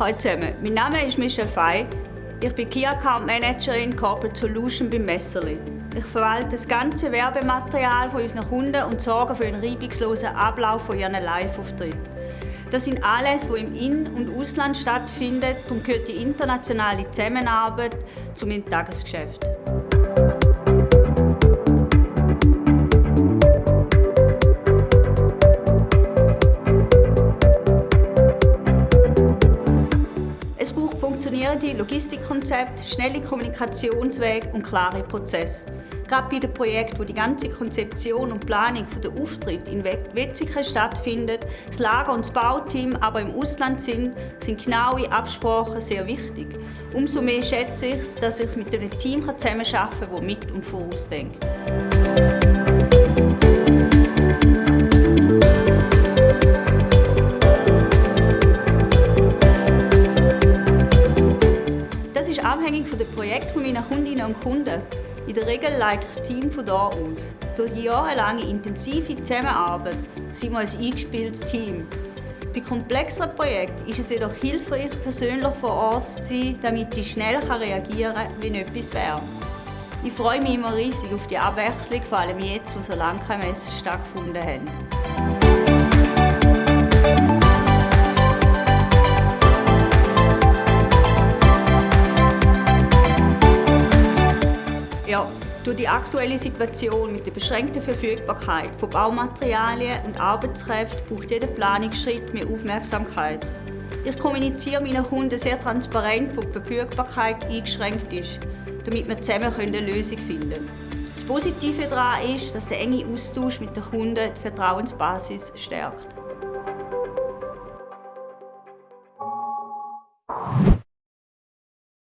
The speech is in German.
Hallo zusammen, mein Name ist Michelle Fey. Ich bin Key Account Managerin Corporate Solution bei Messerli. Ich verwalte das ganze Werbematerial von unseren Kunden und sorge für einen reibungslosen Ablauf von ihren Live-Auftritten. Das sind alles, die im In- und Ausland stattfinden, darum gehört die internationale Zusammenarbeit zu meinem Tagesgeschäft. Es braucht funktionierende Logistikkonzepte, schnelle Kommunikationswege und klare Prozesse. Gerade bei den Projekten, wo die ganze Konzeption und Planung der Auftritt in Wetzikon stattfindet, das Lager und das Bauteam aber im Ausland sind, sind genaue Absprachen sehr wichtig. Umso mehr schätze ich es, dass ich mit einem Team zusammenarbeiten kann, das mit und vorausdenkt. Abhängig von dem Projekt meiner Kundinnen und Kunden. In der Regel leite ich das Team von hier aus. Durch die jahrelange intensive Zusammenarbeit sind wir ein eingespieltes Team. Bei komplexeren Projekten ist es jedoch hilfreich, persönlich vor Ort zu sein, damit ich schnell reagieren kann, wenn etwas wäre. Ich freue mich immer riesig auf die Abwechslung, vor allem jetzt, wo so lange keine Messen stattgefunden haben. Ja, durch die aktuelle Situation mit der beschränkten Verfügbarkeit von Baumaterialien und Arbeitskräften braucht jeder Planungsschritt mehr Aufmerksamkeit. Ich kommuniziere meinen Kunden sehr transparent, wo die Verfügbarkeit eingeschränkt ist, damit wir zusammen eine Lösung finden können. Das Positive daran ist, dass der enge Austausch mit den Kunden die Vertrauensbasis stärkt.